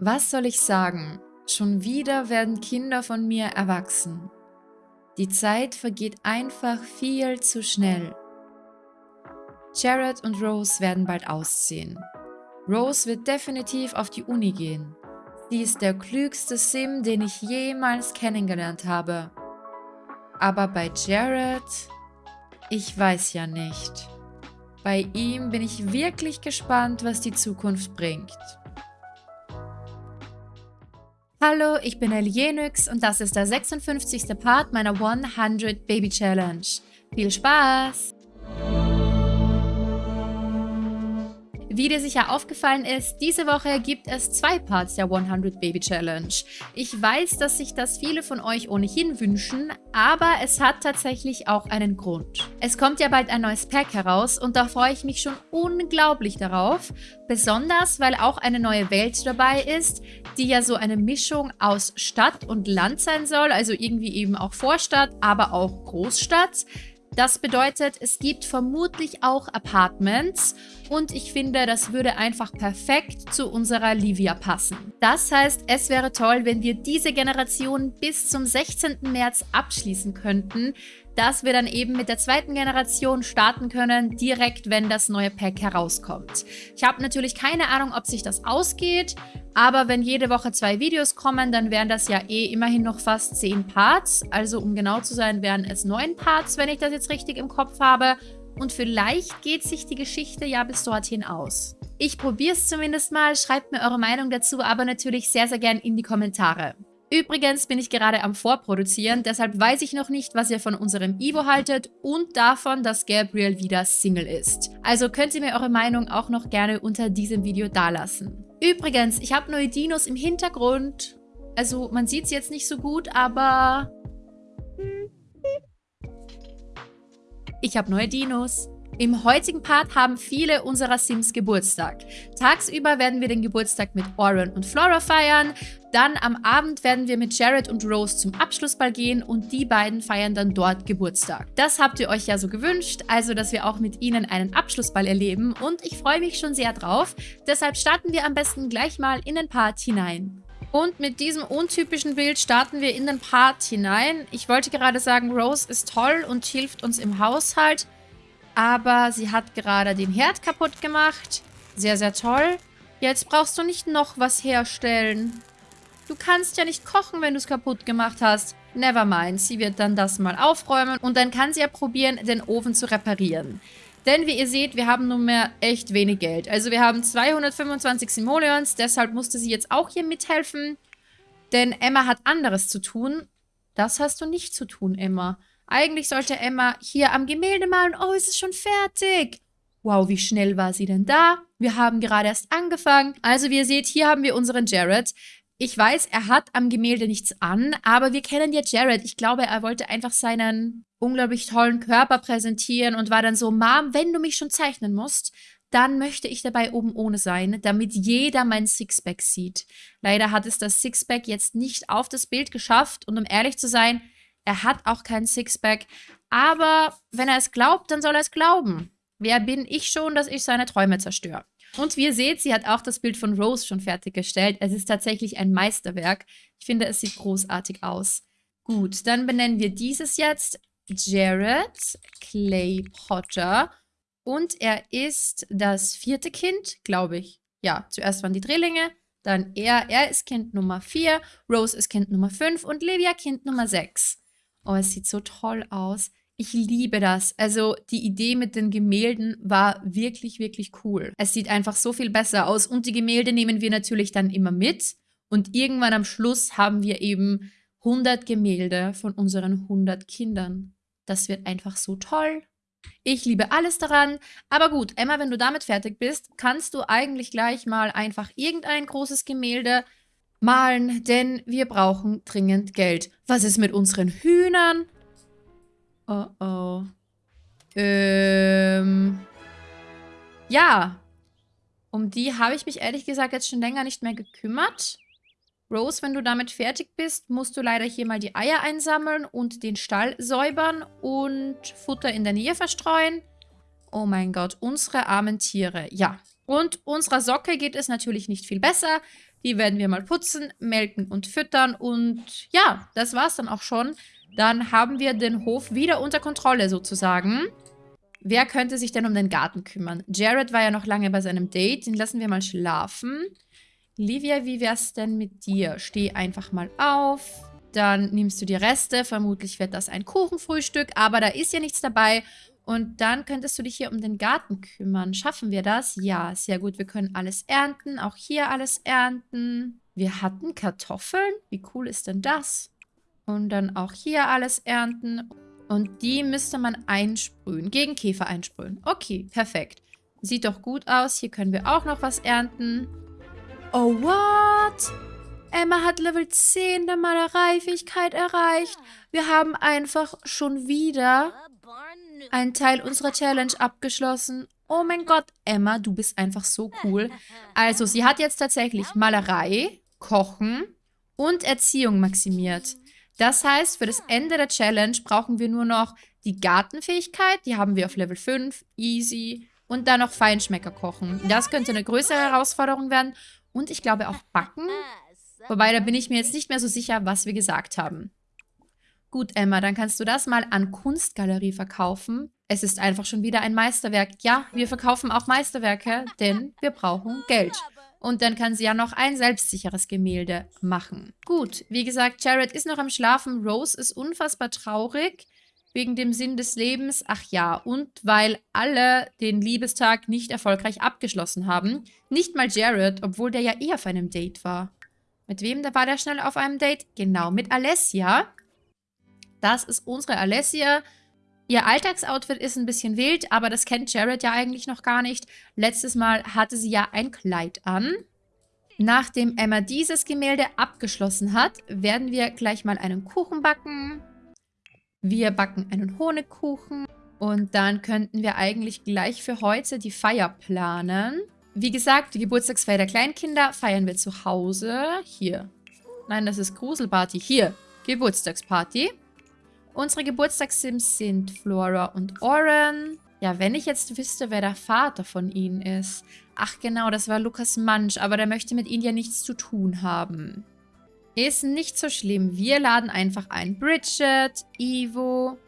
Was soll ich sagen? Schon wieder werden Kinder von mir erwachsen. Die Zeit vergeht einfach viel zu schnell. Jared und Rose werden bald ausziehen. Rose wird definitiv auf die Uni gehen. Sie ist der klügste Sim, den ich jemals kennengelernt habe. Aber bei Jared... Ich weiß ja nicht. Bei ihm bin ich wirklich gespannt, was die Zukunft bringt. Hallo, ich bin Elienix und das ist der 56. Part meiner 100 Baby Challenge. Viel Spaß! Wie dir sicher aufgefallen ist, diese Woche gibt es zwei Parts der 100 Baby Challenge. Ich weiß, dass sich das viele von euch ohnehin wünschen, aber es hat tatsächlich auch einen Grund. Es kommt ja bald ein neues Pack heraus und da freue ich mich schon unglaublich darauf, besonders weil auch eine neue Welt dabei ist, die ja so eine Mischung aus Stadt und Land sein soll, also irgendwie eben auch Vorstadt, aber auch Großstadt. Das bedeutet, es gibt vermutlich auch Apartments und ich finde, das würde einfach perfekt zu unserer Livia passen. Das heißt, es wäre toll, wenn wir diese Generation bis zum 16. März abschließen könnten, dass wir dann eben mit der zweiten Generation starten können, direkt wenn das neue Pack herauskommt. Ich habe natürlich keine Ahnung, ob sich das ausgeht, aber wenn jede Woche zwei Videos kommen, dann wären das ja eh immerhin noch fast zehn Parts. Also um genau zu sein, wären es neun Parts, wenn ich das jetzt richtig im Kopf habe. Und vielleicht geht sich die Geschichte ja bis dorthin aus. Ich probiere es zumindest mal, schreibt mir eure Meinung dazu, aber natürlich sehr, sehr gern in die Kommentare. Übrigens bin ich gerade am Vorproduzieren, deshalb weiß ich noch nicht, was ihr von unserem Ivo haltet und davon, dass Gabriel wieder Single ist. Also könnt ihr mir eure Meinung auch noch gerne unter diesem Video dalassen. Übrigens, ich habe neue Dinos im Hintergrund. Also man sieht es jetzt nicht so gut, aber... Ich habe neue Dinos. Im heutigen Part haben viele unserer Sims Geburtstag. Tagsüber werden wir den Geburtstag mit Oren und Flora feiern. Dann am Abend werden wir mit Jared und Rose zum Abschlussball gehen und die beiden feiern dann dort Geburtstag. Das habt ihr euch ja so gewünscht, also dass wir auch mit ihnen einen Abschlussball erleben und ich freue mich schon sehr drauf. Deshalb starten wir am besten gleich mal in den Part hinein. Und mit diesem untypischen Bild starten wir in den Part hinein. Ich wollte gerade sagen, Rose ist toll und hilft uns im Haushalt. Aber sie hat gerade den Herd kaputt gemacht. Sehr, sehr toll. Jetzt brauchst du nicht noch was herstellen. Du kannst ja nicht kochen, wenn du es kaputt gemacht hast. Nevermind, sie wird dann das mal aufräumen und dann kann sie ja probieren, den Ofen zu reparieren. Denn wie ihr seht, wir haben nun mehr echt wenig Geld. Also wir haben 225 Simoleons, deshalb musste sie jetzt auch hier mithelfen. Denn Emma hat anderes zu tun. Das hast du nicht zu tun, Emma. Eigentlich sollte Emma hier am Gemälde malen. Oh, es ist schon fertig. Wow, wie schnell war sie denn da? Wir haben gerade erst angefangen. Also wie ihr seht, hier haben wir unseren Jared. Ich weiß, er hat am Gemälde nichts an, aber wir kennen ja Jared. Ich glaube, er wollte einfach seinen unglaublich tollen Körper präsentieren und war dann so, Mom, wenn du mich schon zeichnen musst, dann möchte ich dabei oben ohne sein, damit jeder mein Sixpack sieht. Leider hat es das Sixpack jetzt nicht auf das Bild geschafft und um ehrlich zu sein, er hat auch kein Sixpack. Aber wenn er es glaubt, dann soll er es glauben. Wer bin ich schon, dass ich seine Träume zerstöre? Und wie ihr seht, sie hat auch das Bild von Rose schon fertiggestellt. Es ist tatsächlich ein Meisterwerk. Ich finde, es sieht großartig aus. Gut, dann benennen wir dieses jetzt Jared Clay Potter. Und er ist das vierte Kind, glaube ich. Ja, zuerst waren die Drillinge, dann er. Er ist Kind Nummer 4, Rose ist Kind Nummer 5 und Livia Kind Nummer 6. Oh, es sieht so toll aus. Ich liebe das. Also die Idee mit den Gemälden war wirklich, wirklich cool. Es sieht einfach so viel besser aus. Und die Gemälde nehmen wir natürlich dann immer mit. Und irgendwann am Schluss haben wir eben 100 Gemälde von unseren 100 Kindern. Das wird einfach so toll. Ich liebe alles daran. Aber gut, Emma, wenn du damit fertig bist, kannst du eigentlich gleich mal einfach irgendein großes Gemälde malen, denn wir brauchen dringend Geld. Was ist mit unseren Hühnern? Oh oh. Ähm. Ja. Um die habe ich mich ehrlich gesagt jetzt schon länger nicht mehr gekümmert. Rose, wenn du damit fertig bist, musst du leider hier mal die Eier einsammeln und den Stall säubern und Futter in der Nähe verstreuen. Oh mein Gott, unsere armen Tiere. Ja, Und unserer Socke geht es natürlich nicht viel besser. Die werden wir mal putzen, melken und füttern. Und ja, das war's dann auch schon. Dann haben wir den Hof wieder unter Kontrolle sozusagen. Wer könnte sich denn um den Garten kümmern? Jared war ja noch lange bei seinem Date. Den lassen wir mal schlafen. Livia, wie wär's denn mit dir? Steh einfach mal auf. Dann nimmst du die Reste. Vermutlich wird das ein Kuchenfrühstück, aber da ist ja nichts dabei. Und dann könntest du dich hier um den Garten kümmern. Schaffen wir das? Ja, sehr gut. Wir können alles ernten. Auch hier alles ernten. Wir hatten Kartoffeln. Wie cool ist denn das? Und dann auch hier alles ernten. Und die müsste man einsprühen. Gegen Käfer einsprühen. Okay, perfekt. Sieht doch gut aus. Hier können wir auch noch was ernten. Oh, what? Emma hat Level 10 der Malereifähigkeit erreicht. Wir haben einfach schon wieder einen Teil unserer Challenge abgeschlossen. Oh mein Gott, Emma, du bist einfach so cool. Also, sie hat jetzt tatsächlich Malerei, Kochen und Erziehung maximiert. Das heißt, für das Ende der Challenge brauchen wir nur noch die Gartenfähigkeit. Die haben wir auf Level 5, easy. Und dann noch Feinschmecker kochen. Das könnte eine größere Herausforderung werden. Und ich glaube auch Backen. Wobei, da bin ich mir jetzt nicht mehr so sicher, was wir gesagt haben. Gut, Emma, dann kannst du das mal an Kunstgalerie verkaufen. Es ist einfach schon wieder ein Meisterwerk. Ja, wir verkaufen auch Meisterwerke, denn wir brauchen Geld. Und dann kann sie ja noch ein selbstsicheres Gemälde machen. Gut, wie gesagt, Jared ist noch am Schlafen. Rose ist unfassbar traurig wegen dem Sinn des Lebens. Ach ja, und weil alle den Liebestag nicht erfolgreich abgeschlossen haben. Nicht mal Jared, obwohl der ja eher auf einem Date war. Mit wem da war der schnell auf einem Date? Genau, mit Alessia. Das ist unsere Alessia. Ihr Alltagsoutfit ist ein bisschen wild, aber das kennt Jared ja eigentlich noch gar nicht. Letztes Mal hatte sie ja ein Kleid an. Nachdem Emma dieses Gemälde abgeschlossen hat, werden wir gleich mal einen Kuchen backen. Wir backen einen Honigkuchen. Und dann könnten wir eigentlich gleich für heute die Feier planen. Wie gesagt, die Geburtstagsfeier der Kleinkinder feiern wir zu Hause. Hier. Nein, das ist Gruselparty. Hier. Geburtstagsparty. Unsere Geburtstagssims sind Flora und Oren. Ja, wenn ich jetzt wüsste, wer der Vater von ihnen ist. Ach genau, das war Lukas Mansch, aber der möchte mit ihnen ja nichts zu tun haben. Ist nicht so schlimm. Wir laden einfach ein. Bridget, Ivo.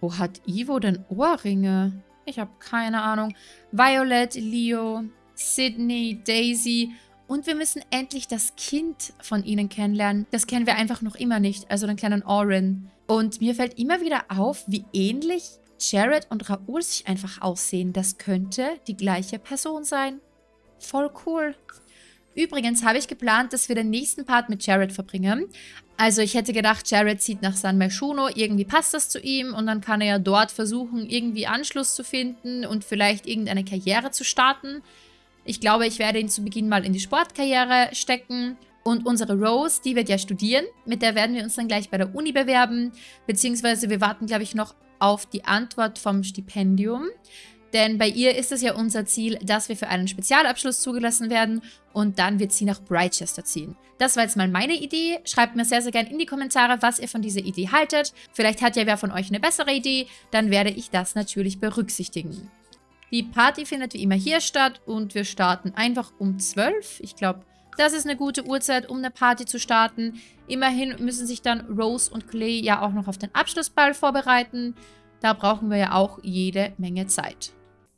Wo hat Ivo denn Ohrringe? Ich habe keine Ahnung. Violet, Leo, Sydney, Daisy. Und wir müssen endlich das Kind von ihnen kennenlernen. Das kennen wir einfach noch immer nicht. Also den kleinen Oren. Und mir fällt immer wieder auf, wie ähnlich Jared und Raoul sich einfach aussehen. Das könnte die gleiche Person sein. Voll cool. Übrigens habe ich geplant, dass wir den nächsten Part mit Jared verbringen. Also ich hätte gedacht, Jared zieht nach San Myshuno, irgendwie passt das zu ihm und dann kann er ja dort versuchen, irgendwie Anschluss zu finden und vielleicht irgendeine Karriere zu starten. Ich glaube, ich werde ihn zu Beginn mal in die Sportkarriere stecken. Und unsere Rose, die wird ja studieren. Mit der werden wir uns dann gleich bei der Uni bewerben. Beziehungsweise wir warten, glaube ich, noch auf die Antwort vom Stipendium. Denn bei ihr ist es ja unser Ziel, dass wir für einen Spezialabschluss zugelassen werden und dann wird sie nach Brightchester ziehen. Das war jetzt mal meine Idee. Schreibt mir sehr, sehr gerne in die Kommentare, was ihr von dieser Idee haltet. Vielleicht hat ja wer von euch eine bessere Idee, dann werde ich das natürlich berücksichtigen. Die Party findet wie immer hier statt und wir starten einfach um 12. Ich glaube, das ist eine gute Uhrzeit, um eine Party zu starten. Immerhin müssen sich dann Rose und Clay ja auch noch auf den Abschlussball vorbereiten. Da brauchen wir ja auch jede Menge Zeit.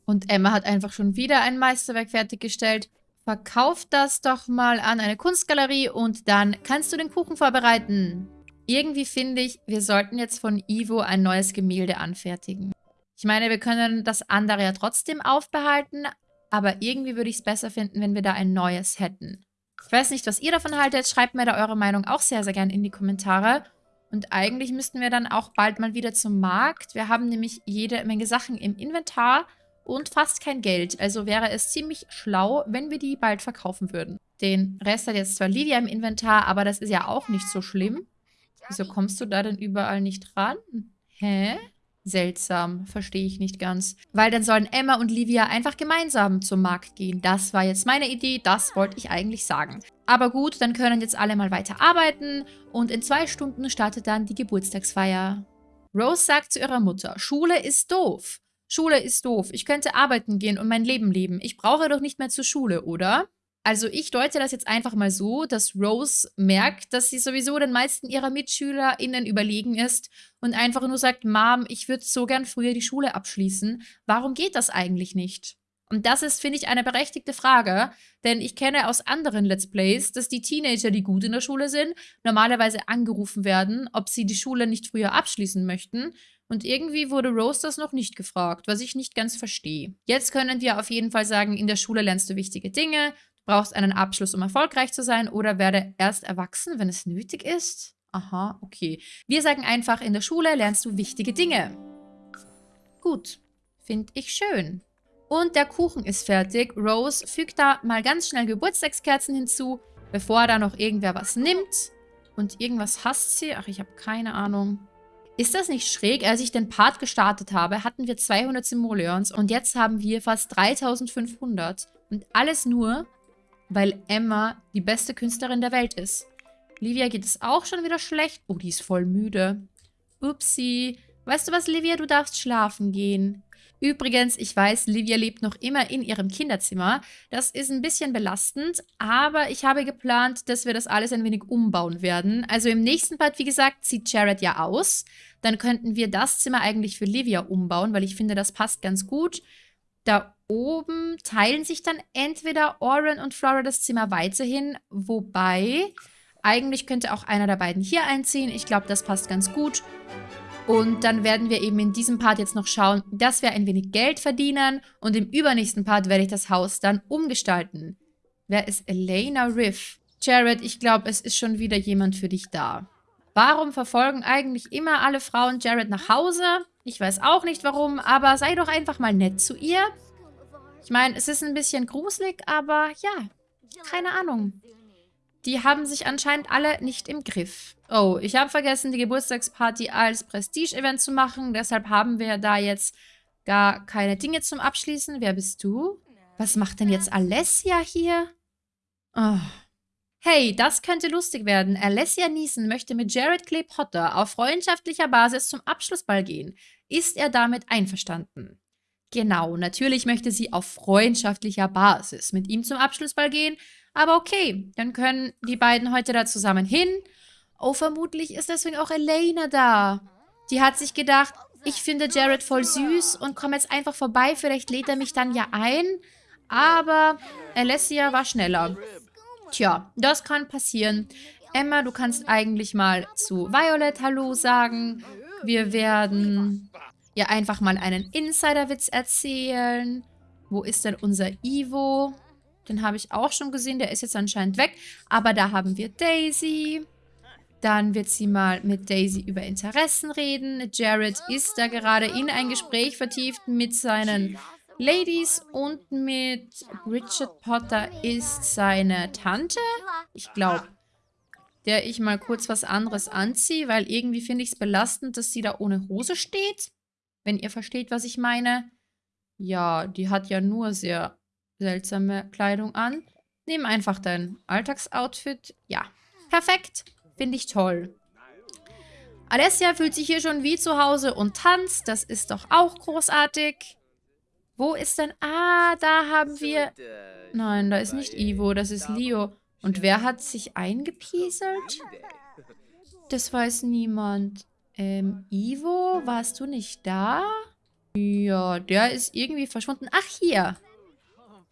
Und Emma hat einfach schon wieder ein Meisterwerk fertiggestellt. Verkauf das doch mal an eine Kunstgalerie und dann kannst du den Kuchen vorbereiten. Irgendwie finde ich, wir sollten jetzt von Ivo ein neues Gemälde anfertigen. Ich meine, wir können das andere ja trotzdem aufbehalten, aber irgendwie würde ich es besser finden, wenn wir da ein neues hätten. Ich weiß nicht, was ihr davon haltet. Schreibt mir da eure Meinung auch sehr, sehr gerne in die Kommentare. Und eigentlich müssten wir dann auch bald mal wieder zum Markt. Wir haben nämlich jede Menge Sachen im Inventar und fast kein Geld. Also wäre es ziemlich schlau, wenn wir die bald verkaufen würden. Den Rest hat jetzt zwar Livia im Inventar, aber das ist ja auch nicht so schlimm. Wieso kommst du da denn überall nicht ran? Hä? Seltsam, verstehe ich nicht ganz. Weil dann sollen Emma und Livia einfach gemeinsam zum Markt gehen. Das war jetzt meine Idee, das wollte ich eigentlich sagen. Aber gut, dann können jetzt alle mal weiter arbeiten und in zwei Stunden startet dann die Geburtstagsfeier. Rose sagt zu ihrer Mutter, Schule ist doof. Schule ist doof. Ich könnte arbeiten gehen und mein Leben leben. Ich brauche doch nicht mehr zur Schule, oder? Also ich deute das jetzt einfach mal so, dass Rose merkt, dass sie sowieso den meisten ihrer MitschülerInnen überlegen ist und einfach nur sagt, Mom, ich würde so gern früher die Schule abschließen. Warum geht das eigentlich nicht? Und das ist, finde ich, eine berechtigte Frage, denn ich kenne aus anderen Let's Plays, dass die Teenager, die gut in der Schule sind, normalerweise angerufen werden, ob sie die Schule nicht früher abschließen möchten. Und irgendwie wurde Rose das noch nicht gefragt, was ich nicht ganz verstehe. Jetzt können wir auf jeden Fall sagen, in der Schule lernst du wichtige Dinge, brauchst einen Abschluss, um erfolgreich zu sein oder werde erst erwachsen, wenn es nötig ist? Aha, okay. Wir sagen einfach, in der Schule lernst du wichtige Dinge. Gut, finde ich schön. Und der Kuchen ist fertig. Rose fügt da mal ganz schnell Geburtstagskerzen hinzu, bevor da noch irgendwer was nimmt. Und irgendwas hasst sie. Ach, ich habe keine Ahnung. Ist das nicht schräg? Als ich den Part gestartet habe, hatten wir 200 Simoleons und jetzt haben wir fast 3500. Und alles nur, weil Emma die beste Künstlerin der Welt ist. Livia geht es auch schon wieder schlecht. Oh, die ist voll müde. Upsi. Weißt du was, Livia? Du darfst schlafen gehen. Übrigens, ich weiß, Livia lebt noch immer in ihrem Kinderzimmer. Das ist ein bisschen belastend, aber ich habe geplant, dass wir das alles ein wenig umbauen werden. Also im nächsten Part, wie gesagt, zieht Jared ja aus. Dann könnten wir das Zimmer eigentlich für Livia umbauen, weil ich finde, das passt ganz gut. Da oben teilen sich dann entweder Oren und Flora das Zimmer weiterhin, wobei eigentlich könnte auch einer der beiden hier einziehen. Ich glaube, das passt ganz gut. Und dann werden wir eben in diesem Part jetzt noch schauen, dass wir ein wenig Geld verdienen. Und im übernächsten Part werde ich das Haus dann umgestalten. Wer ist Elena Riff? Jared, ich glaube, es ist schon wieder jemand für dich da. Warum verfolgen eigentlich immer alle Frauen Jared nach Hause? Ich weiß auch nicht warum, aber sei doch einfach mal nett zu ihr. Ich meine, es ist ein bisschen gruselig, aber ja, keine Ahnung. Die haben sich anscheinend alle nicht im Griff. Oh, ich habe vergessen, die Geburtstagsparty als Prestige-Event zu machen. Deshalb haben wir da jetzt gar keine Dinge zum Abschließen. Wer bist du? Was macht denn jetzt Alessia hier? Oh. Hey, das könnte lustig werden. Alessia Neeson möchte mit Jared Clay Potter auf freundschaftlicher Basis zum Abschlussball gehen. Ist er damit einverstanden? Genau, natürlich möchte sie auf freundschaftlicher Basis mit ihm zum Abschlussball gehen, aber okay, dann können die beiden heute da zusammen hin. Oh, vermutlich ist deswegen auch Elena da. Die hat sich gedacht, ich finde Jared voll süß und komme jetzt einfach vorbei. Vielleicht lädt er mich dann ja ein. Aber Alessia war schneller. Tja, das kann passieren. Emma, du kannst eigentlich mal zu Violet Hallo sagen. Wir werden ihr einfach mal einen Insiderwitz erzählen. Wo ist denn unser Ivo? Den habe ich auch schon gesehen. Der ist jetzt anscheinend weg. Aber da haben wir Daisy. Dann wird sie mal mit Daisy über Interessen reden. Jared ist da gerade in ein Gespräch vertieft mit seinen Ladies und mit Richard Potter ist seine Tante. Ich glaube, der ich mal kurz was anderes anziehe, weil irgendwie finde ich es belastend, dass sie da ohne Hose steht. Wenn ihr versteht, was ich meine. Ja, die hat ja nur sehr seltsame Kleidung an. Nimm einfach dein Alltagsoutfit. Ja, perfekt. Finde ich toll. Alessia fühlt sich hier schon wie zu Hause und tanzt. Das ist doch auch großartig. Wo ist denn... Ah, da haben wir... Nein, da ist nicht Ivo, das ist Leo. Und wer hat sich eingepieselt? Das weiß niemand. Ähm, Ivo, warst du nicht da? Ja, der ist irgendwie verschwunden. Ach, hier.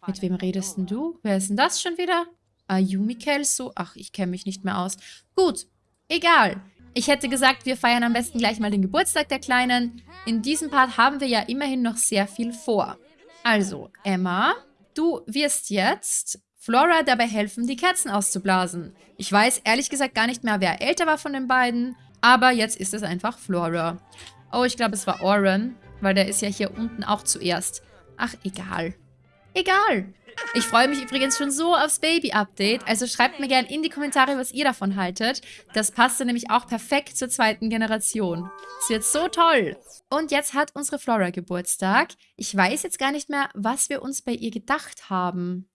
Mit wem redest denn du? Wer ist denn das schon wieder? Ayumi Kelso? Ach, ich kenne mich nicht mehr aus. Gut, egal. Ich hätte gesagt, wir feiern am besten gleich mal den Geburtstag der Kleinen. In diesem Part haben wir ja immerhin noch sehr viel vor. Also, Emma, du wirst jetzt Flora dabei helfen, die Kerzen auszublasen. Ich weiß ehrlich gesagt gar nicht mehr, wer älter war von den beiden, aber jetzt ist es einfach Flora. Oh, ich glaube, es war Oren, weil der ist ja hier unten auch zuerst. Ach, egal. Egal. Ich freue mich übrigens schon so aufs Baby-Update. Also schreibt mir gerne in die Kommentare, was ihr davon haltet. Das passte nämlich auch perfekt zur zweiten Generation. Es wird so toll. Und jetzt hat unsere Flora Geburtstag. Ich weiß jetzt gar nicht mehr, was wir uns bei ihr gedacht haben.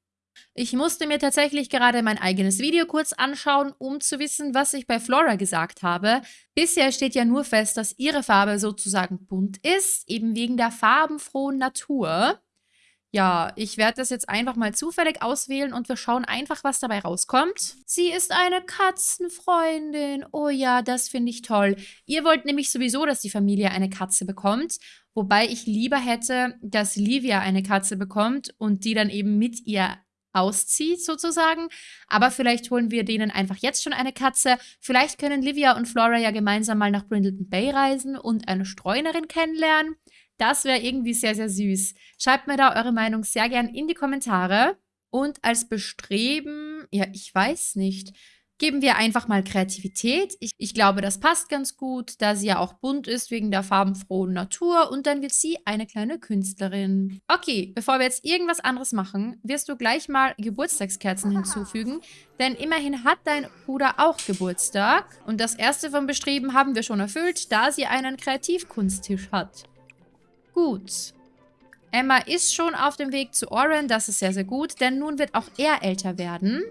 Ich musste mir tatsächlich gerade mein eigenes Video kurz anschauen, um zu wissen, was ich bei Flora gesagt habe. Bisher steht ja nur fest, dass ihre Farbe sozusagen bunt ist, eben wegen der farbenfrohen Natur. Ja, ich werde das jetzt einfach mal zufällig auswählen und wir schauen einfach, was dabei rauskommt. Sie ist eine Katzenfreundin. Oh ja, das finde ich toll. Ihr wollt nämlich sowieso, dass die Familie eine Katze bekommt. Wobei ich lieber hätte, dass Livia eine Katze bekommt und die dann eben mit ihr auszieht sozusagen. Aber vielleicht holen wir denen einfach jetzt schon eine Katze. Vielleicht können Livia und Flora ja gemeinsam mal nach Brindleton Bay reisen und eine Streunerin kennenlernen. Das wäre irgendwie sehr, sehr süß. Schreibt mir da eure Meinung sehr gern in die Kommentare. Und als Bestreben, ja, ich weiß nicht, geben wir einfach mal Kreativität. Ich, ich, glaube, das passt ganz gut, da sie ja auch bunt ist wegen der farbenfrohen Natur. Und dann wird sie eine kleine Künstlerin. Okay, bevor wir jetzt irgendwas anderes machen, wirst du gleich mal Geburtstagskerzen hinzufügen. Denn immerhin hat dein Bruder auch Geburtstag. Und das erste vom Bestreben haben wir schon erfüllt, da sie einen Kreativkunsttisch hat. Gut. Emma ist schon auf dem Weg zu Oren, das ist sehr, sehr gut, denn nun wird auch er älter werden.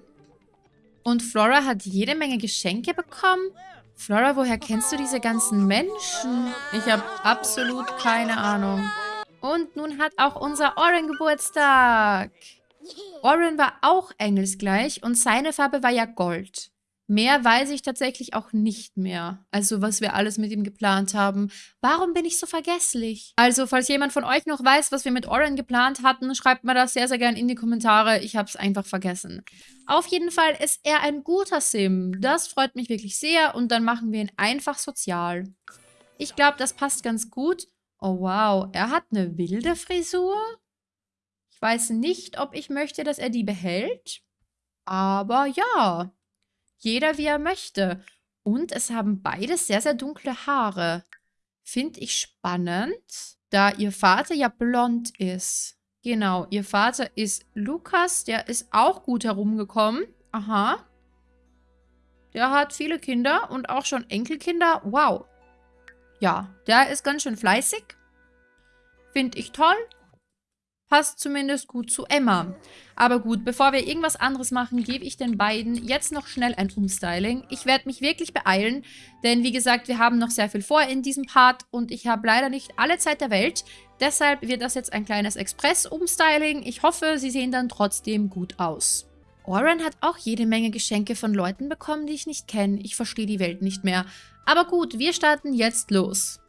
Und Flora hat jede Menge Geschenke bekommen. Flora, woher kennst du diese ganzen Menschen? Ich habe absolut keine Ahnung. Und nun hat auch unser Oren Geburtstag. Oren war auch engelsgleich und seine Farbe war ja Gold. Mehr weiß ich tatsächlich auch nicht mehr. Also, was wir alles mit ihm geplant haben. Warum bin ich so vergesslich? Also, falls jemand von euch noch weiß, was wir mit Oren geplant hatten, schreibt mir das sehr, sehr gern in die Kommentare. Ich habe es einfach vergessen. Auf jeden Fall ist er ein guter Sim. Das freut mich wirklich sehr und dann machen wir ihn einfach sozial. Ich glaube, das passt ganz gut. Oh, wow. Er hat eine wilde Frisur. Ich weiß nicht, ob ich möchte, dass er die behält. Aber ja, jeder wie er möchte. Und es haben beide sehr, sehr dunkle Haare. Finde ich spannend, da ihr Vater ja blond ist. Genau, ihr Vater ist Lukas, der ist auch gut herumgekommen. Aha. Der hat viele Kinder und auch schon Enkelkinder. Wow. Ja, der ist ganz schön fleißig. Finde ich toll. Passt zumindest gut zu Emma. Aber gut, bevor wir irgendwas anderes machen, gebe ich den beiden jetzt noch schnell ein Umstyling. Ich werde mich wirklich beeilen, denn wie gesagt, wir haben noch sehr viel vor in diesem Part und ich habe leider nicht alle Zeit der Welt. Deshalb wird das jetzt ein kleines Express-Umstyling. Ich hoffe, sie sehen dann trotzdem gut aus. Oren hat auch jede Menge Geschenke von Leuten bekommen, die ich nicht kenne. Ich verstehe die Welt nicht mehr. Aber gut, wir starten jetzt los.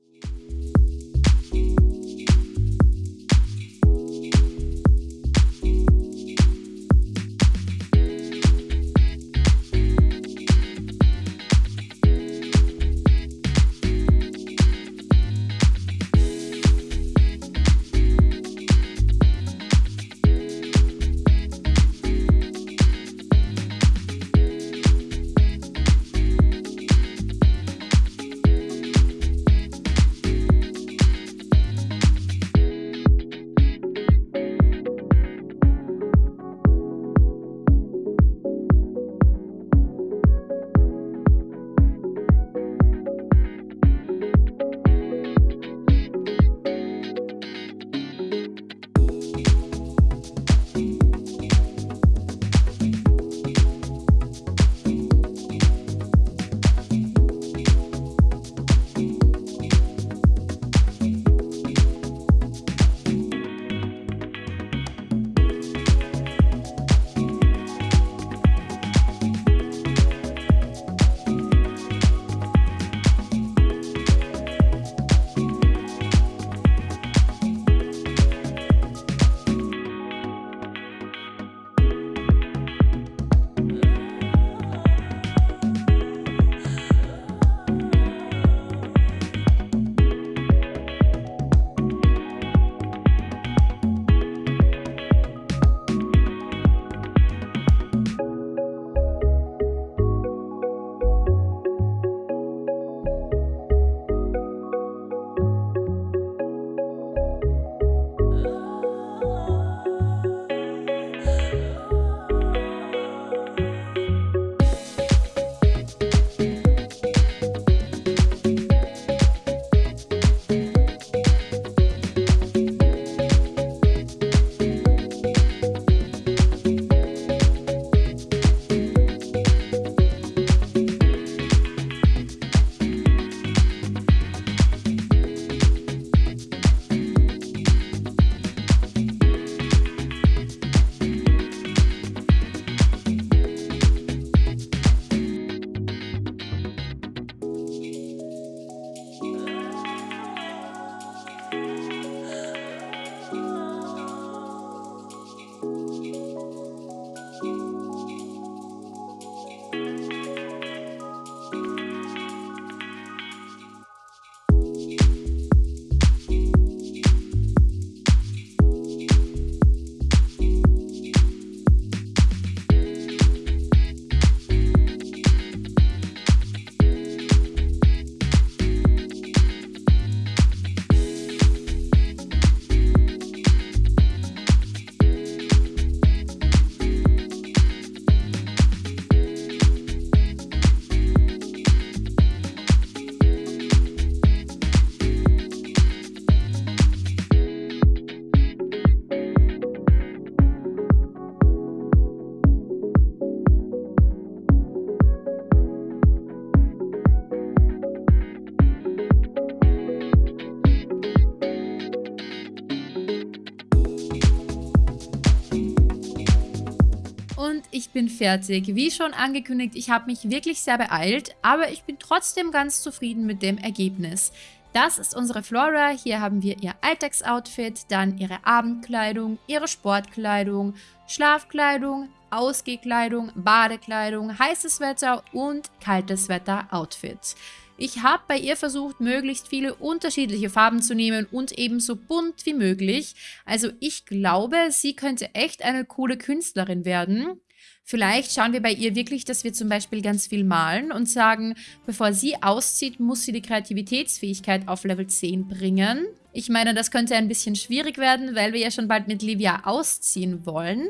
Bin fertig. Wie schon angekündigt, ich habe mich wirklich sehr beeilt, aber ich bin trotzdem ganz zufrieden mit dem Ergebnis. Das ist unsere Flora. Hier haben wir ihr Alltagsoutfit, dann ihre Abendkleidung, ihre Sportkleidung, Schlafkleidung, Ausgehkleidung, Badekleidung, heißes Wetter und kaltes Wetter Outfit. Ich habe bei ihr versucht, möglichst viele unterschiedliche Farben zu nehmen und ebenso bunt wie möglich. Also ich glaube, sie könnte echt eine coole Künstlerin werden. Vielleicht schauen wir bei ihr wirklich, dass wir zum Beispiel ganz viel malen und sagen, bevor sie auszieht, muss sie die Kreativitätsfähigkeit auf Level 10 bringen. Ich meine, das könnte ein bisschen schwierig werden, weil wir ja schon bald mit Livia ausziehen wollen.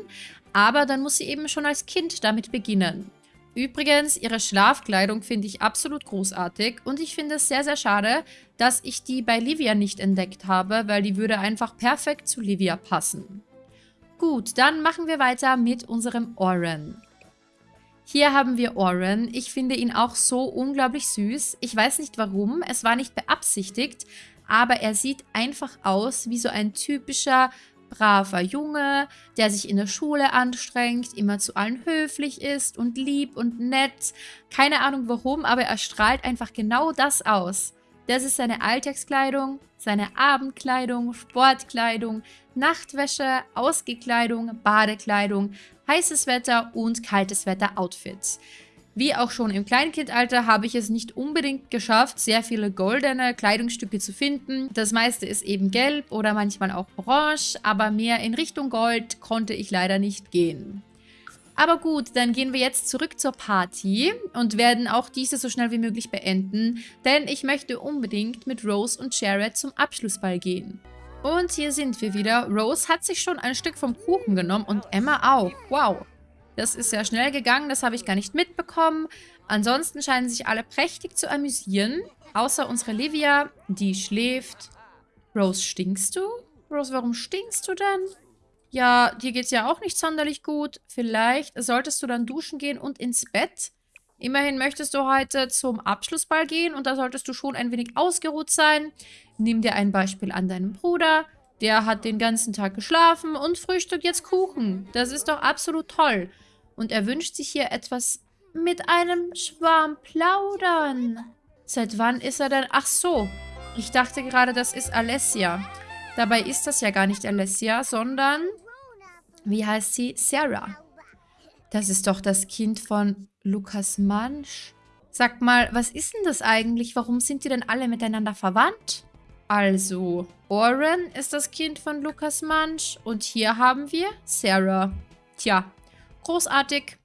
Aber dann muss sie eben schon als Kind damit beginnen. Übrigens, ihre Schlafkleidung finde ich absolut großartig und ich finde es sehr, sehr schade, dass ich die bei Livia nicht entdeckt habe, weil die würde einfach perfekt zu Livia passen. Gut, dann machen wir weiter mit unserem Oren. Hier haben wir Oren. Ich finde ihn auch so unglaublich süß. Ich weiß nicht warum, es war nicht beabsichtigt, aber er sieht einfach aus wie so ein typischer braver Junge, der sich in der Schule anstrengt, immer zu allen höflich ist und lieb und nett. Keine Ahnung warum, aber er strahlt einfach genau das aus. Das ist seine Alltagskleidung, seine Abendkleidung, Sportkleidung, Nachtwäsche, Ausgekleidung, Badekleidung, heißes Wetter und kaltes Wetter Outfits. Wie auch schon im Kleinkindalter habe ich es nicht unbedingt geschafft, sehr viele goldene Kleidungsstücke zu finden. Das meiste ist eben gelb oder manchmal auch orange, aber mehr in Richtung Gold konnte ich leider nicht gehen. Aber gut, dann gehen wir jetzt zurück zur Party und werden auch diese so schnell wie möglich beenden, denn ich möchte unbedingt mit Rose und Jared zum Abschlussball gehen. Und hier sind wir wieder. Rose hat sich schon ein Stück vom Kuchen genommen und Emma auch. Wow. Das ist sehr schnell gegangen, das habe ich gar nicht mitbekommen. Ansonsten scheinen sich alle prächtig zu amüsieren. Außer unsere Livia, die schläft. Rose, stinkst du? Rose, warum stinkst du denn? Ja, dir geht's ja auch nicht sonderlich gut. Vielleicht solltest du dann duschen gehen und ins Bett. Immerhin möchtest du heute zum Abschlussball gehen und da solltest du schon ein wenig ausgeruht sein. Nimm dir ein Beispiel an deinem Bruder. Der hat den ganzen Tag geschlafen und frühstückt jetzt Kuchen. Das ist doch absolut toll. Und er wünscht sich hier etwas mit einem Schwarm plaudern. Seit wann ist er denn? Ach so, ich dachte gerade, das ist Alessia. Dabei ist das ja gar nicht Alessia, sondern, wie heißt sie? Sarah. Das ist doch das Kind von Lukas Mansch. Sag mal, was ist denn das eigentlich? Warum sind die denn alle miteinander verwandt? Also, Oren ist das Kind von Lukas Mansch und hier haben wir Sarah. Tja, Großartig.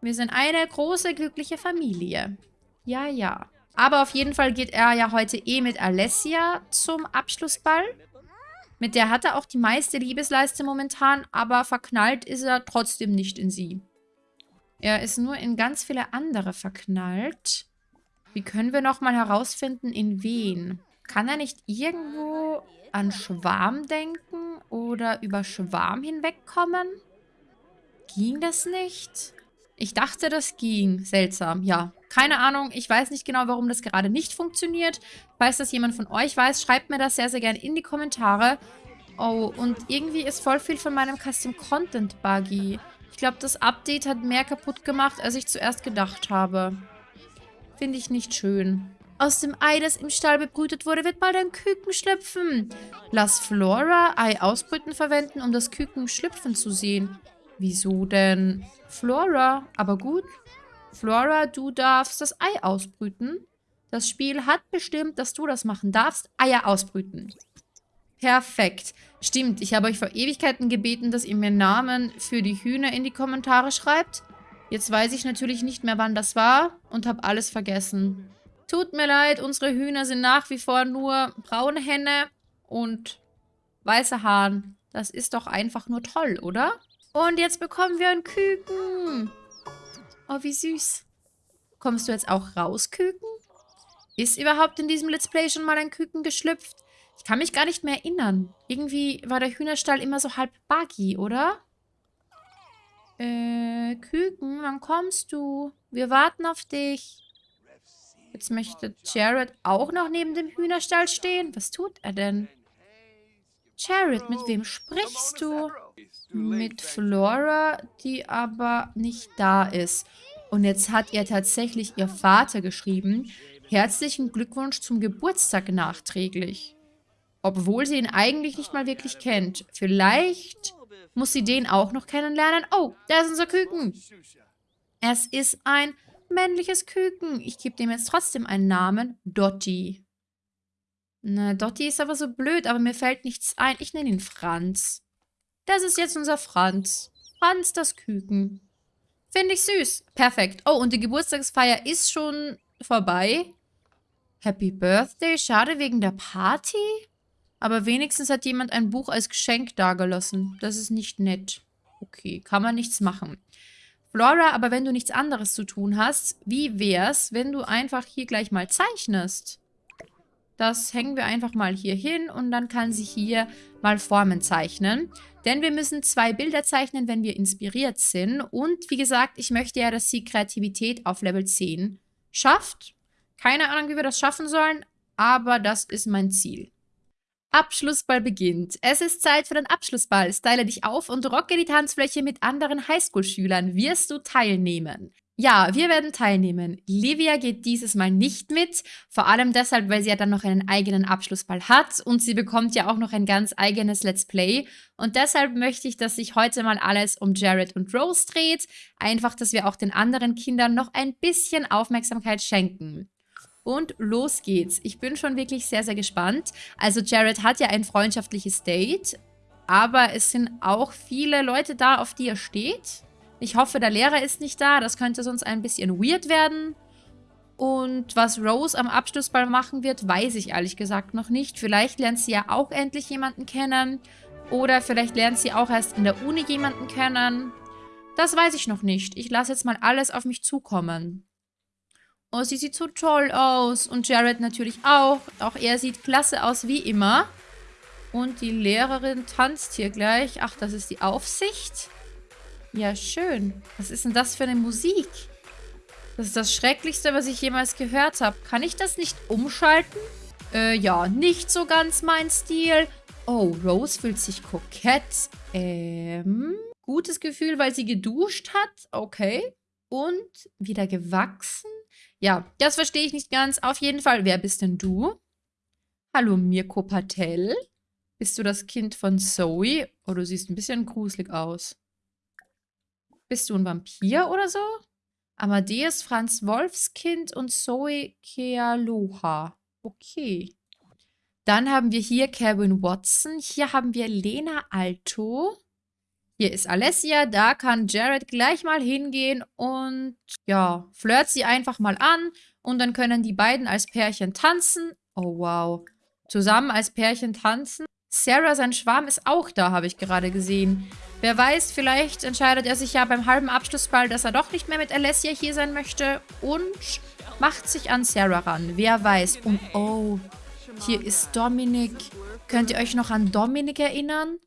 Wir sind eine große, glückliche Familie. Ja, ja. Aber auf jeden Fall geht er ja heute eh mit Alessia zum Abschlussball. Mit der hat er auch die meiste Liebesleiste momentan, aber verknallt ist er trotzdem nicht in sie. Er ist nur in ganz viele andere verknallt. Wie können wir nochmal herausfinden, in wen? Kann er nicht irgendwo an Schwarm denken oder über Schwarm hinwegkommen? Ging das nicht? Ich dachte, das ging. Seltsam, ja. Keine Ahnung, ich weiß nicht genau, warum das gerade nicht funktioniert. Falls das jemand von euch weiß, schreibt mir das sehr, sehr gerne in die Kommentare. Oh, und irgendwie ist voll viel von meinem Custom Content buggy. Ich glaube, das Update hat mehr kaputt gemacht, als ich zuerst gedacht habe. Finde ich nicht schön. Aus dem Ei, das im Stall bebrütet wurde, wird bald ein Küken schlüpfen. Lass Flora Ei ausbrüten verwenden, um das Küken schlüpfen zu sehen. Wieso denn? Flora, aber gut. Flora, du darfst das Ei ausbrüten. Das Spiel hat bestimmt, dass du das machen darfst. Eier ausbrüten. Perfekt. Stimmt, ich habe euch vor Ewigkeiten gebeten, dass ihr mir Namen für die Hühner in die Kommentare schreibt. Jetzt weiß ich natürlich nicht mehr, wann das war und habe alles vergessen. Tut mir leid, unsere Hühner sind nach wie vor nur braune Henne und weiße Hahn. Das ist doch einfach nur toll, oder? Und jetzt bekommen wir ein Küken. Oh, wie süß. Kommst du jetzt auch raus, Küken? Ist überhaupt in diesem Let's Play schon mal ein Küken geschlüpft? Ich kann mich gar nicht mehr erinnern. Irgendwie war der Hühnerstall immer so halb buggy, oder? Äh, Küken, wann kommst du? Wir warten auf dich. Jetzt möchte Jared auch noch neben dem Hühnerstall stehen. Was tut er denn? Jared, mit wem sprichst du? Mit Flora, die aber nicht da ist. Und jetzt hat ihr tatsächlich ihr Vater geschrieben, herzlichen Glückwunsch zum Geburtstag nachträglich. Obwohl sie ihn eigentlich nicht mal wirklich kennt. Vielleicht muss sie den auch noch kennenlernen. Oh, da ist unser Küken. Es ist ein männliches Küken. Ich gebe dem jetzt trotzdem einen Namen. Dotti. Na, Dotti ist aber so blöd, aber mir fällt nichts ein. Ich nenne ihn Franz. Das ist jetzt unser Franz. Franz das Küken. Finde ich süß. Perfekt. Oh, und die Geburtstagsfeier ist schon vorbei. Happy Birthday. Schade wegen der Party. Aber wenigstens hat jemand ein Buch als Geschenk dagelassen. Das ist nicht nett. Okay, kann man nichts machen. Flora, aber wenn du nichts anderes zu tun hast, wie wär's, wenn du einfach hier gleich mal zeichnest? Das hängen wir einfach mal hier hin und dann kann sie hier mal Formen zeichnen. Denn wir müssen zwei Bilder zeichnen, wenn wir inspiriert sind. Und wie gesagt, ich möchte ja, dass sie Kreativität auf Level 10 schafft. Keine Ahnung, wie wir das schaffen sollen, aber das ist mein Ziel. Abschlussball beginnt. Es ist Zeit für den Abschlussball. Style dich auf und rocke die Tanzfläche mit anderen Highschool-Schülern. Wirst du teilnehmen? Ja, wir werden teilnehmen. Livia geht dieses Mal nicht mit, vor allem deshalb, weil sie ja dann noch einen eigenen Abschlussball hat und sie bekommt ja auch noch ein ganz eigenes Let's Play. Und deshalb möchte ich, dass sich heute mal alles um Jared und Rose dreht. Einfach, dass wir auch den anderen Kindern noch ein bisschen Aufmerksamkeit schenken. Und los geht's. Ich bin schon wirklich sehr, sehr gespannt. Also Jared hat ja ein freundschaftliches Date, aber es sind auch viele Leute da, auf die er steht. Ich hoffe, der Lehrer ist nicht da. Das könnte sonst ein bisschen weird werden. Und was Rose am Abschlussball machen wird, weiß ich ehrlich gesagt noch nicht. Vielleicht lernt sie ja auch endlich jemanden kennen. Oder vielleicht lernt sie auch erst in der Uni jemanden kennen. Das weiß ich noch nicht. Ich lasse jetzt mal alles auf mich zukommen. Oh, sie sieht so toll aus. Und Jared natürlich auch. Auch er sieht klasse aus wie immer. Und die Lehrerin tanzt hier gleich. Ach, das ist die Aufsicht. Ja, schön. Was ist denn das für eine Musik? Das ist das Schrecklichste, was ich jemals gehört habe. Kann ich das nicht umschalten? Äh, ja, nicht so ganz mein Stil. Oh, Rose fühlt sich kokett. Ähm, gutes Gefühl, weil sie geduscht hat. Okay. Und wieder gewachsen? Ja, das verstehe ich nicht ganz. Auf jeden Fall, wer bist denn du? Hallo, Mirko Patel. Bist du das Kind von Zoe? Oh, du siehst ein bisschen gruselig aus. Bist du ein Vampir oder so? Amadeus Franz Wolfskind und Zoe Kealoha. Okay. Dann haben wir hier Kevin Watson. Hier haben wir Lena Alto. Hier ist Alessia. Da kann Jared gleich mal hingehen und ja, flirt sie einfach mal an. Und dann können die beiden als Pärchen tanzen. Oh, wow. Zusammen als Pärchen tanzen. Sarah, sein Schwarm, ist auch da, habe ich gerade gesehen. Wer weiß, vielleicht entscheidet er sich ja beim halben Abschlussball, dass er doch nicht mehr mit Alessia hier sein möchte und macht sich an Sarah ran. Wer weiß. Und oh, hier ist Dominik. Könnt ihr euch noch an Dominik erinnern?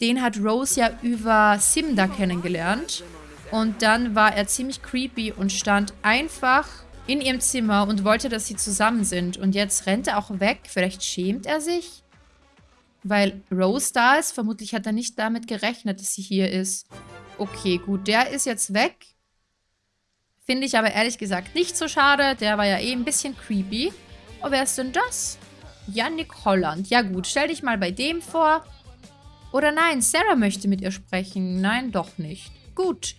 Den hat Rose ja über Simda kennengelernt. Und dann war er ziemlich creepy und stand einfach in ihrem Zimmer und wollte, dass sie zusammen sind. Und jetzt rennt er auch weg. Vielleicht schämt er sich? Weil Rose da ist. Vermutlich hat er nicht damit gerechnet, dass sie hier ist. Okay, gut. Der ist jetzt weg. Finde ich aber ehrlich gesagt nicht so schade. Der war ja eh ein bisschen creepy. Oh, wer ist denn das? Yannick Holland. Ja gut, stell dich mal bei dem vor. Oder nein, Sarah möchte mit ihr sprechen. Nein, doch nicht. Gut.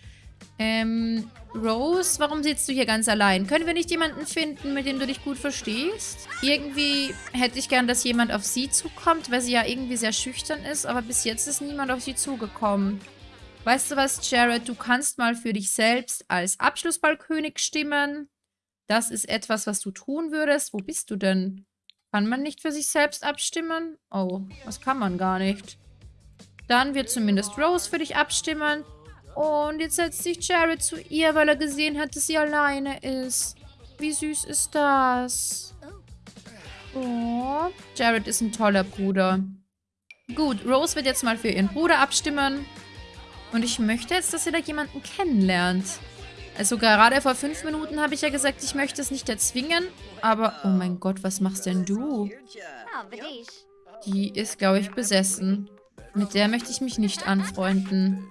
Ähm, Rose, warum sitzt du hier ganz allein? Können wir nicht jemanden finden, mit dem du dich gut verstehst? Irgendwie hätte ich gern, dass jemand auf sie zukommt, weil sie ja irgendwie sehr schüchtern ist, aber bis jetzt ist niemand auf sie zugekommen. Weißt du was, Jared? Du kannst mal für dich selbst als Abschlussballkönig stimmen. Das ist etwas, was du tun würdest. Wo bist du denn? Kann man nicht für sich selbst abstimmen? Oh, das kann man gar nicht. Dann wird zumindest Rose für dich abstimmen. Und jetzt setzt sich Jared zu ihr, weil er gesehen hat, dass sie alleine ist. Wie süß ist das? Oh, Jared ist ein toller Bruder. Gut, Rose wird jetzt mal für ihren Bruder abstimmen. Und ich möchte jetzt, dass sie da jemanden kennenlernt. Also gerade vor fünf Minuten habe ich ja gesagt, ich möchte es nicht erzwingen. Aber, oh mein Gott, was machst denn du? Die ist, glaube ich, besessen. Mit der möchte ich mich nicht anfreunden.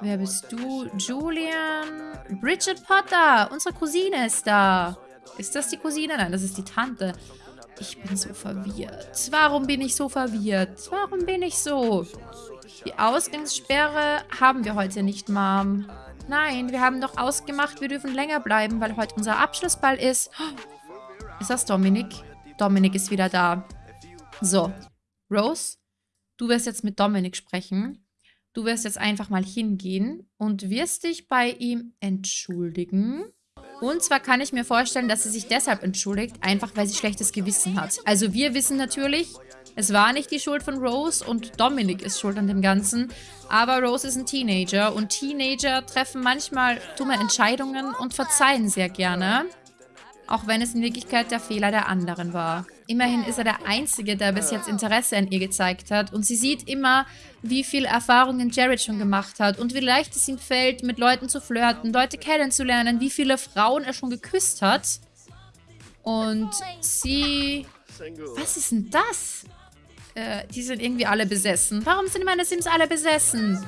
Wer bist du? Julian. Bridget Potter. Unsere Cousine ist da. Ist das die Cousine? Nein, das ist die Tante. Ich bin so verwirrt. Warum bin ich so verwirrt? Warum bin ich so? Die Ausgangssperre haben wir heute nicht, Mom. Nein, wir haben doch ausgemacht, wir dürfen länger bleiben, weil heute unser Abschlussball ist. Ist das Dominik? Dominik ist wieder da. So, Rose, du wirst jetzt mit Dominik sprechen. Du wirst jetzt einfach mal hingehen und wirst dich bei ihm entschuldigen. Und zwar kann ich mir vorstellen, dass sie sich deshalb entschuldigt, einfach weil sie schlechtes Gewissen hat. Also wir wissen natürlich, es war nicht die Schuld von Rose und Dominic ist schuld an dem Ganzen. Aber Rose ist ein Teenager und Teenager treffen manchmal dumme Entscheidungen und verzeihen sehr gerne. Auch wenn es in Wirklichkeit der Fehler der anderen war. Immerhin ist er der Einzige, der bis jetzt Interesse an ihr gezeigt hat. Und sie sieht immer, wie viel Erfahrungen Jared schon gemacht hat. Und wie leicht es ihm fällt, mit Leuten zu flirten, Leute kennenzulernen. Wie viele Frauen er schon geküsst hat. Und sie... Was ist denn das? Äh, die sind irgendwie alle besessen. Warum sind meine Sims alle besessen?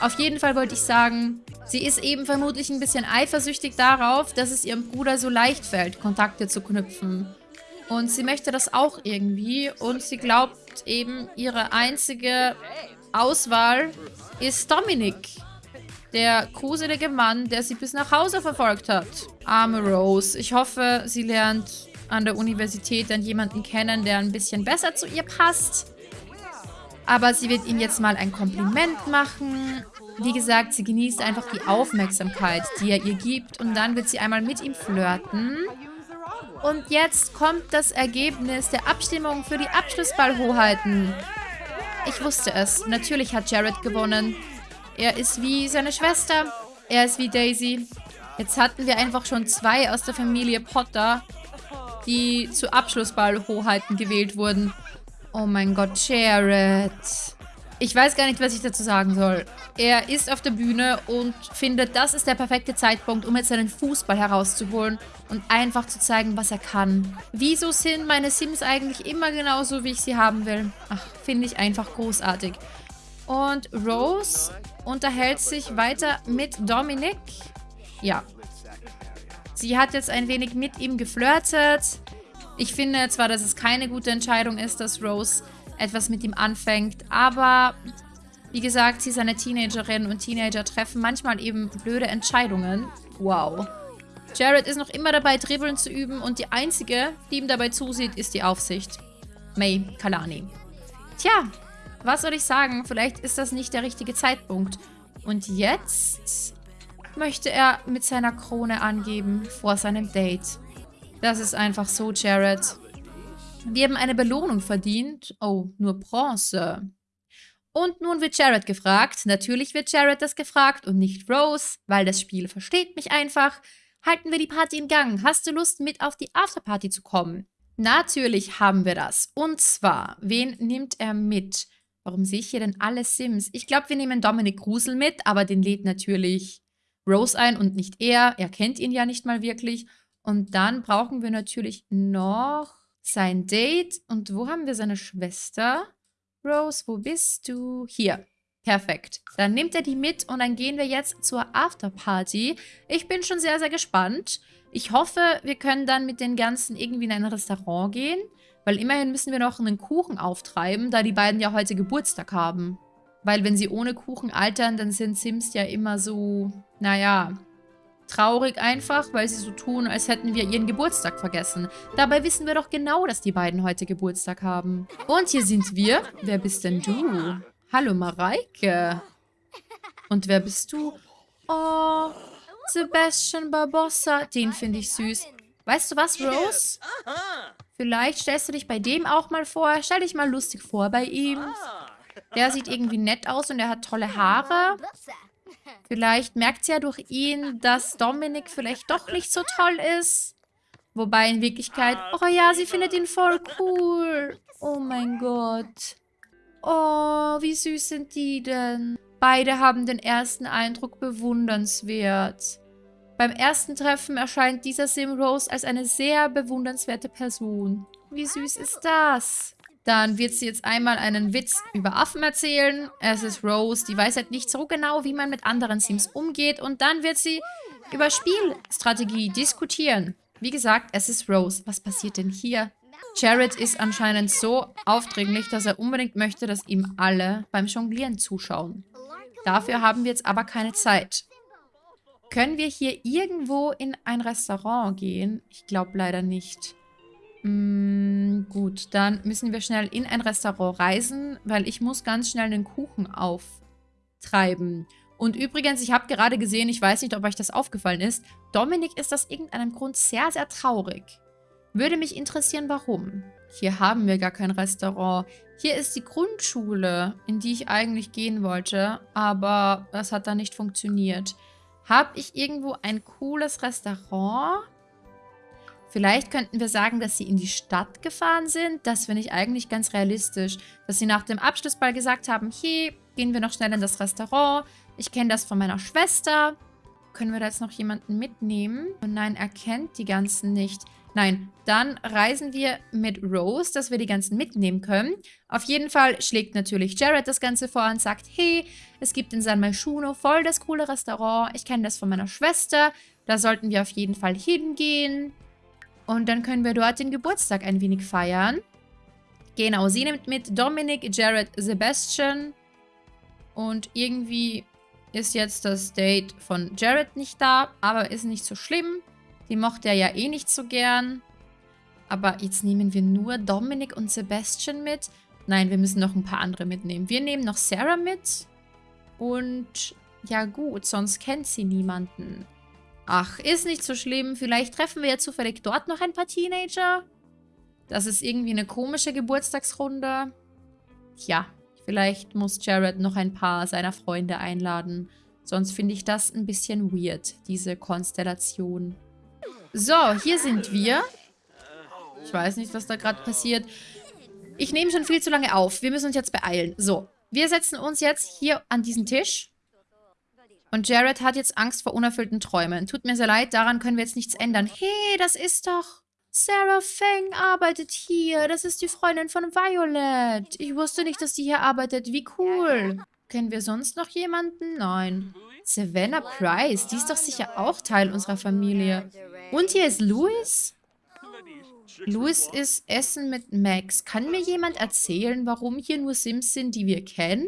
Auf jeden Fall wollte ich sagen, sie ist eben vermutlich ein bisschen eifersüchtig darauf, dass es ihrem Bruder so leicht fällt, Kontakte zu knüpfen. Und sie möchte das auch irgendwie. Und sie glaubt eben, ihre einzige Auswahl ist Dominik. Der gruselige Mann, der sie bis nach Hause verfolgt hat. Arme Rose. Ich hoffe, sie lernt an der Universität dann jemanden kennen, der ein bisschen besser zu ihr passt. Aber sie wird ihm jetzt mal ein Kompliment machen. Wie gesagt, sie genießt einfach die Aufmerksamkeit, die er ihr gibt. Und dann wird sie einmal mit ihm flirten. Und jetzt kommt das Ergebnis der Abstimmung für die Abschlussballhoheiten. Ich wusste es. Natürlich hat Jared gewonnen. Er ist wie seine Schwester. Er ist wie Daisy. Jetzt hatten wir einfach schon zwei aus der Familie Potter die zu Abschlussballhoheiten gewählt wurden. Oh mein Gott, Jared. Ich weiß gar nicht, was ich dazu sagen soll. Er ist auf der Bühne und findet, das ist der perfekte Zeitpunkt, um jetzt seinen Fußball herauszuholen und einfach zu zeigen, was er kann. Wieso sind meine Sims eigentlich immer genauso, wie ich sie haben will? Ach, finde ich einfach großartig. Und Rose unterhält sich weiter mit Dominic. Ja, Sie hat jetzt ein wenig mit ihm geflirtet. Ich finde zwar, dass es keine gute Entscheidung ist, dass Rose etwas mit ihm anfängt, aber wie gesagt, sie ist eine Teenagerin und Teenager treffen manchmal eben blöde Entscheidungen. Wow. Jared ist noch immer dabei, Dribbeln zu üben und die einzige, die ihm dabei zusieht, ist die Aufsicht. May Kalani. Tja, was soll ich sagen? Vielleicht ist das nicht der richtige Zeitpunkt. Und jetzt möchte er mit seiner Krone angeben vor seinem Date. Das ist einfach so, Jared. Wir haben eine Belohnung verdient. Oh, nur Bronze. Und nun wird Jared gefragt. Natürlich wird Jared das gefragt und nicht Rose, weil das Spiel versteht mich einfach. Halten wir die Party in Gang. Hast du Lust, mit auf die Afterparty zu kommen? Natürlich haben wir das. Und zwar, wen nimmt er mit? Warum sehe ich hier denn alle Sims? Ich glaube, wir nehmen Dominik Grusel mit, aber den lädt natürlich Rose ein und nicht er. Er kennt ihn ja nicht mal wirklich. Und dann brauchen wir natürlich noch sein Date. Und wo haben wir seine Schwester? Rose, wo bist du? Hier. Perfekt. Dann nimmt er die mit und dann gehen wir jetzt zur Afterparty. Ich bin schon sehr, sehr gespannt. Ich hoffe, wir können dann mit den Ganzen irgendwie in ein Restaurant gehen. Weil immerhin müssen wir noch einen Kuchen auftreiben, da die beiden ja heute Geburtstag haben. Weil wenn sie ohne Kuchen altern, dann sind Sims ja immer so, naja, traurig einfach, weil sie so tun, als hätten wir ihren Geburtstag vergessen. Dabei wissen wir doch genau, dass die beiden heute Geburtstag haben. Und hier sind wir. Wer bist denn du? Hallo Mareike. Und wer bist du? Oh, Sebastian Barbossa. Den finde ich süß. Weißt du was, Rose? Vielleicht stellst du dich bei dem auch mal vor. Stell dich mal lustig vor bei ihm. Der sieht irgendwie nett aus und er hat tolle Haare. Vielleicht merkt sie ja durch ihn, dass Dominik vielleicht doch nicht so toll ist. Wobei in Wirklichkeit, oh ja, sie findet ihn voll cool. Oh mein Gott. Oh, wie süß sind die denn? Beide haben den ersten Eindruck bewundernswert. Beim ersten Treffen erscheint dieser Sim Rose als eine sehr bewundernswerte Person. Wie süß ist das? Dann wird sie jetzt einmal einen Witz über Affen erzählen. Es ist Rose, die weiß halt nicht so genau, wie man mit anderen Sims umgeht. Und dann wird sie über Spielstrategie diskutieren. Wie gesagt, es ist Rose. Was passiert denn hier? Jared ist anscheinend so aufdringlich, dass er unbedingt möchte, dass ihm alle beim Jonglieren zuschauen. Dafür haben wir jetzt aber keine Zeit. Können wir hier irgendwo in ein Restaurant gehen? Ich glaube leider nicht. Mm, gut, dann müssen wir schnell in ein Restaurant reisen, weil ich muss ganz schnell einen Kuchen auftreiben. Und übrigens, ich habe gerade gesehen, ich weiß nicht, ob euch das aufgefallen ist, Dominik ist aus irgendeinem Grund sehr, sehr traurig. Würde mich interessieren, warum. Hier haben wir gar kein Restaurant. Hier ist die Grundschule, in die ich eigentlich gehen wollte, aber das hat da nicht funktioniert. Habe ich irgendwo ein cooles Restaurant? Vielleicht könnten wir sagen, dass sie in die Stadt gefahren sind. Das finde ich eigentlich ganz realistisch. Dass sie nach dem Abschlussball gesagt haben, hey, gehen wir noch schnell in das Restaurant. Ich kenne das von meiner Schwester. Können wir da jetzt noch jemanden mitnehmen? Und nein, er kennt die ganzen nicht. Nein, dann reisen wir mit Rose, dass wir die ganzen mitnehmen können. Auf jeden Fall schlägt natürlich Jared das Ganze vor und sagt, hey, es gibt in San Malchuno voll das coole Restaurant. Ich kenne das von meiner Schwester. Da sollten wir auf jeden Fall hingehen. Und dann können wir dort den Geburtstag ein wenig feiern. Genau, sie nimmt mit Dominic, Jared, Sebastian. Und irgendwie ist jetzt das Date von Jared nicht da, aber ist nicht so schlimm. Die mochte er ja eh nicht so gern. Aber jetzt nehmen wir nur Dominic und Sebastian mit. Nein, wir müssen noch ein paar andere mitnehmen. Wir nehmen noch Sarah mit. Und ja gut, sonst kennt sie niemanden. Ach, ist nicht so schlimm. Vielleicht treffen wir ja zufällig dort noch ein paar Teenager. Das ist irgendwie eine komische Geburtstagsrunde. Tja, vielleicht muss Jared noch ein paar seiner Freunde einladen. Sonst finde ich das ein bisschen weird, diese Konstellation. So, hier sind wir. Ich weiß nicht, was da gerade passiert. Ich nehme schon viel zu lange auf. Wir müssen uns jetzt beeilen. So, wir setzen uns jetzt hier an diesen Tisch. Und Jared hat jetzt Angst vor unerfüllten Träumen. Tut mir sehr leid, daran können wir jetzt nichts ändern. Hey, das ist doch... Sarah Feng arbeitet hier. Das ist die Freundin von Violet. Ich wusste nicht, dass die hier arbeitet. Wie cool. Kennen wir sonst noch jemanden? Nein. Savannah Price, die ist doch sicher auch Teil unserer Familie. Und hier ist Louis? Louis ist Essen mit Max. Kann mir jemand erzählen, warum hier nur Sims sind, die wir kennen?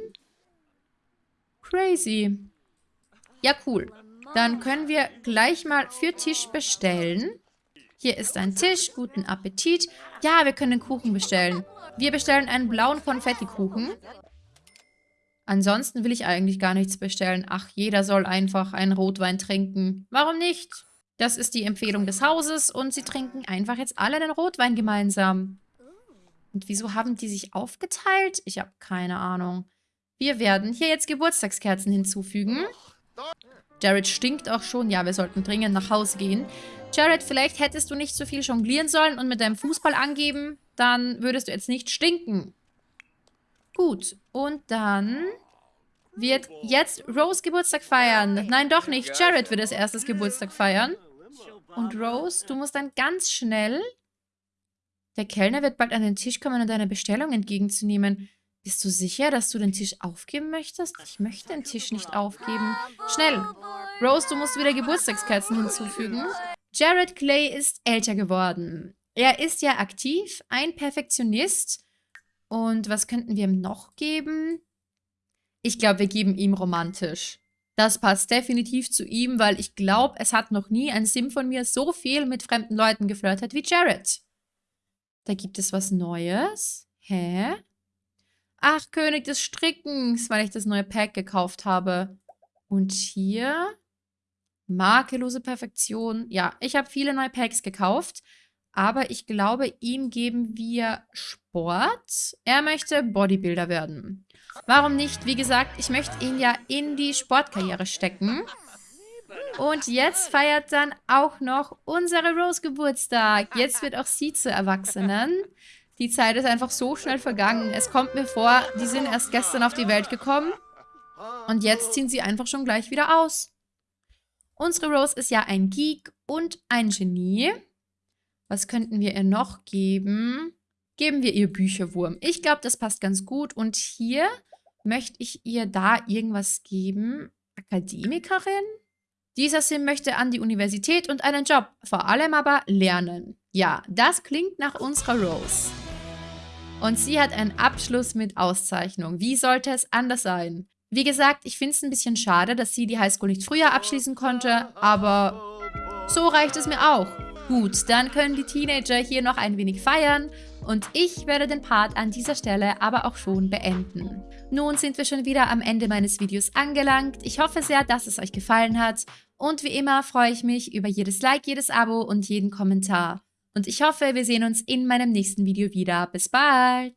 Crazy. Ja, cool. Dann können wir gleich mal für Tisch bestellen. Hier ist ein Tisch. Guten Appetit. Ja, wir können Kuchen bestellen. Wir bestellen einen blauen Konfettikuchen. Ansonsten will ich eigentlich gar nichts bestellen. Ach, jeder soll einfach einen Rotwein trinken. Warum nicht? Das ist die Empfehlung des Hauses und sie trinken einfach jetzt alle den Rotwein gemeinsam. Und wieso haben die sich aufgeteilt? Ich habe keine Ahnung. Wir werden hier jetzt Geburtstagskerzen hinzufügen. Jared stinkt auch schon. Ja, wir sollten dringend nach Hause gehen. Jared, vielleicht hättest du nicht so viel jonglieren sollen und mit deinem Fußball angeben. Dann würdest du jetzt nicht stinken. Gut, und dann wird jetzt Rose Geburtstag feiern. Nein, doch nicht. Jared wird als erstes Geburtstag feiern. Und Rose, du musst dann ganz schnell... Der Kellner wird bald an den Tisch kommen, um deine Bestellung entgegenzunehmen. Bist du sicher, dass du den Tisch aufgeben möchtest? Ich möchte den Tisch nicht aufgeben. Schnell! Rose, du musst wieder Geburtstagskerzen hinzufügen. Jared Clay ist älter geworden. Er ist ja aktiv, ein Perfektionist. Und was könnten wir ihm noch geben? Ich glaube, wir geben ihm romantisch. Das passt definitiv zu ihm, weil ich glaube, es hat noch nie ein Sim von mir so viel mit fremden Leuten geflirtet wie Jared. Da gibt es was Neues. Hä? Ach, König des Strickens, weil ich das neue Pack gekauft habe. Und hier makellose Perfektion. Ja, ich habe viele neue Packs gekauft. Aber ich glaube, ihm geben wir Sport. Er möchte Bodybuilder werden. Warum nicht? Wie gesagt, ich möchte ihn ja in die Sportkarriere stecken. Und jetzt feiert dann auch noch unsere Rose Geburtstag. Jetzt wird auch sie zur Erwachsenen. Die Zeit ist einfach so schnell vergangen. Es kommt mir vor, die sind erst gestern auf die Welt gekommen. Und jetzt ziehen sie einfach schon gleich wieder aus. Unsere Rose ist ja ein Geek und ein Genie. Was könnten wir ihr noch geben? geben wir ihr Bücherwurm. Ich glaube, das passt ganz gut. Und hier möchte ich ihr da irgendwas geben. Akademikerin? Dieser Sim möchte an die Universität und einen Job, vor allem aber lernen. Ja, das klingt nach unserer Rose. Und sie hat einen Abschluss mit Auszeichnung. Wie sollte es anders sein? Wie gesagt, ich finde es ein bisschen schade, dass sie die Highschool nicht früher abschließen konnte, aber so reicht es mir auch. Gut, dann können die Teenager hier noch ein wenig feiern und ich werde den Part an dieser Stelle aber auch schon beenden. Nun sind wir schon wieder am Ende meines Videos angelangt. Ich hoffe sehr, dass es euch gefallen hat und wie immer freue ich mich über jedes Like, jedes Abo und jeden Kommentar. Und ich hoffe, wir sehen uns in meinem nächsten Video wieder. Bis bald!